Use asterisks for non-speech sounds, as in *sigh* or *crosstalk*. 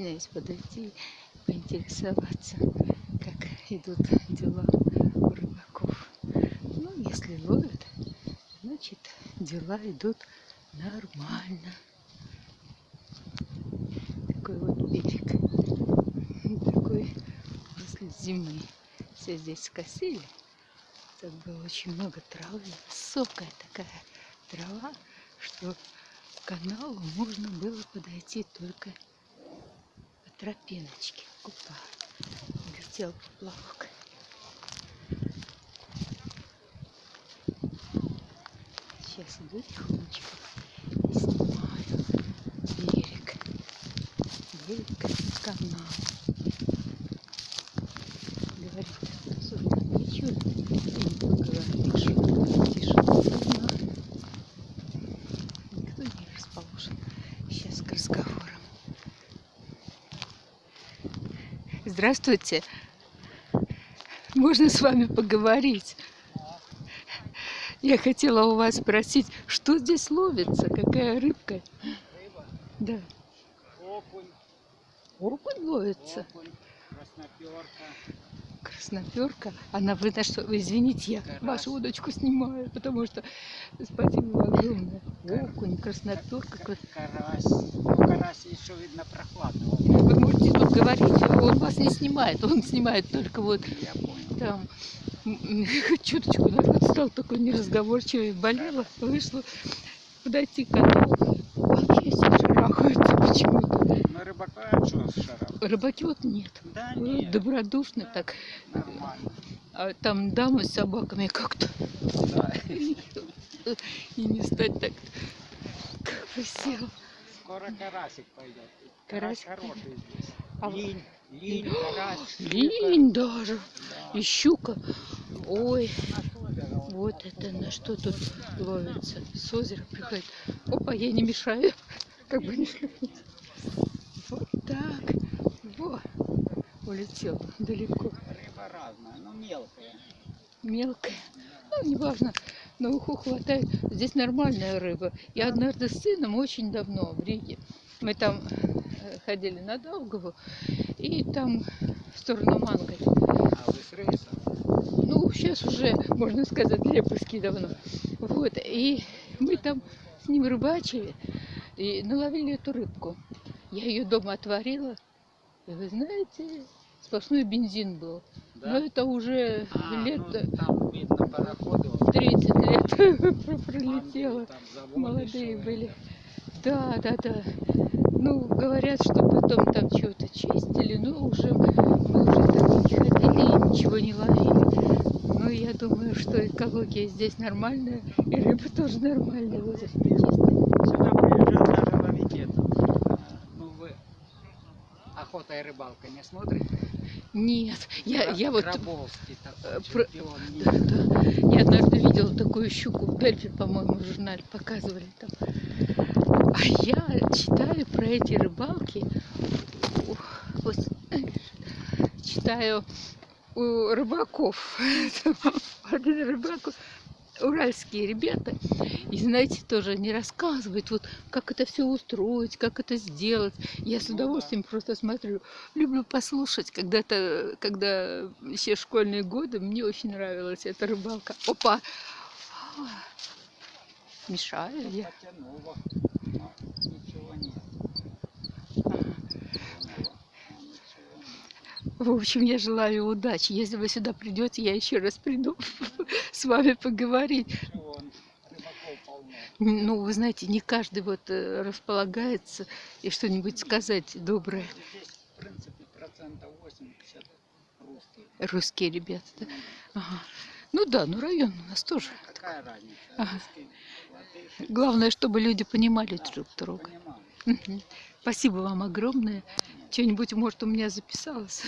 стесняюсь подойти поинтересоваться, как идут дела у рыбаков. Ну, если ловят, значит, дела идут нормально. Такой вот берег. Такой после зимы. Все здесь скосили. Тут было очень много травы. Высокая такая трава, что к каналу можно было подойти только по тропиночке. Опа, летел поплавок. Сейчас иду тихонечко и снимаю берег. Берег канала. Говорит, особенно ничего не поговоришь. Тишина. Никто не расположен сейчас к разговорам. Здравствуйте. Можно с вами поговорить? Я хотела у вас спросить, что здесь ловится, какая рыбка? Рыба, Да, окунь, окунь ловится, окунь, красноперка. Красноперка. Она, вы на что, извините, я Карась. вашу удочку снимаю, потому что, спасибо огромное. Окунь, красноперка. кра- Карась. Ну, карась еще видно прохладно. Вы можете тут говорить, он вас не снимает, он снимает только вот Я понял. там *laughs* чуточку народ стал такой неразговорчивый, болела, вышла подойти к каналу. Вообще все шарахаются почему-то. Ну, рыбака что шаром? Рыбаки вот нет. Да нет, Добродушно так. нормально. А там дамы с собаками как-то. Да. И не стать так. Как бы сел. Скоро карасик пойдет. Карась хороший здесь. А вы- Линь, линь, карась. Линь даже. Да. И щука. Ой, На вот это на что тут ловится. С озера приходит. Опа, я не мешаю. Как бы не Вот так. Во. Улетел далеко. Рыба разная, но мелкая. Мелкая. Ну, неважно. На уху хватает. Здесь нормальная рыба. Я однажды с сыном очень давно в Риге. Мы там э, ходили на Долгову. И там в сторону Манго. А вы с рейсом? Ну, сейчас уже, можно сказать, Леповский давно. Вот, и мы там с ним рыбачили и наловили эту рыбку. Я ее дома отварила, и вы знаете, сплошной бензин был. Но это уже А, лет ну, там видно пароходы. вот 30 лет *laughs* пролетело. Молодые еще, были. Да, да, да. Ну, говорят, что потом там чего-то чистили, но уже мы уже там не ходили и ничего не ловили. Но я думаю, что экология здесь нормальная, и рыба тоже нормальная, озеро чистое. Сюда приезжают даже ловить это. А, Ну вы и рыбалка не смотрите? Нет, я, Кра- я вот... Крабовский э, такой про- чемпион Да, да. Я однажды видела такую щуку в Дельфи, по-моему, в журнале показывали там. А я читаю про эти рыбалки. Гос- Читаю у рыбаков. *laughs* Один рыбак, уральские ребята. И знаете, тоже они рассказывают, вот как это все устроить, как это сделать. Я с Ну удовольствием просто смотрю. Люблю послушать. Когда-то, когда еще школьные годы, мне очень нравилась эта рыбалка. Опа! Мешаю Ну, я. потянуло, но ничего нет. Ага. Потянуло, но ничего нет. В общем, я желаю удачи. Если вы сюда придете, я еще раз приду *laughs* с вами поговорить. Ну, вы знаете, не каждый вот э, располагается и что-нибудь сказать доброе. Здесь, в принципе, процентов 80 русских. Русские ребята, да? Ага. Ну да, ну район у нас тоже. Какая разница? Ага. Главное, чтобы люди понимали друг друга. Спасибо вам огромное. Что-нибудь, может, у меня записалось.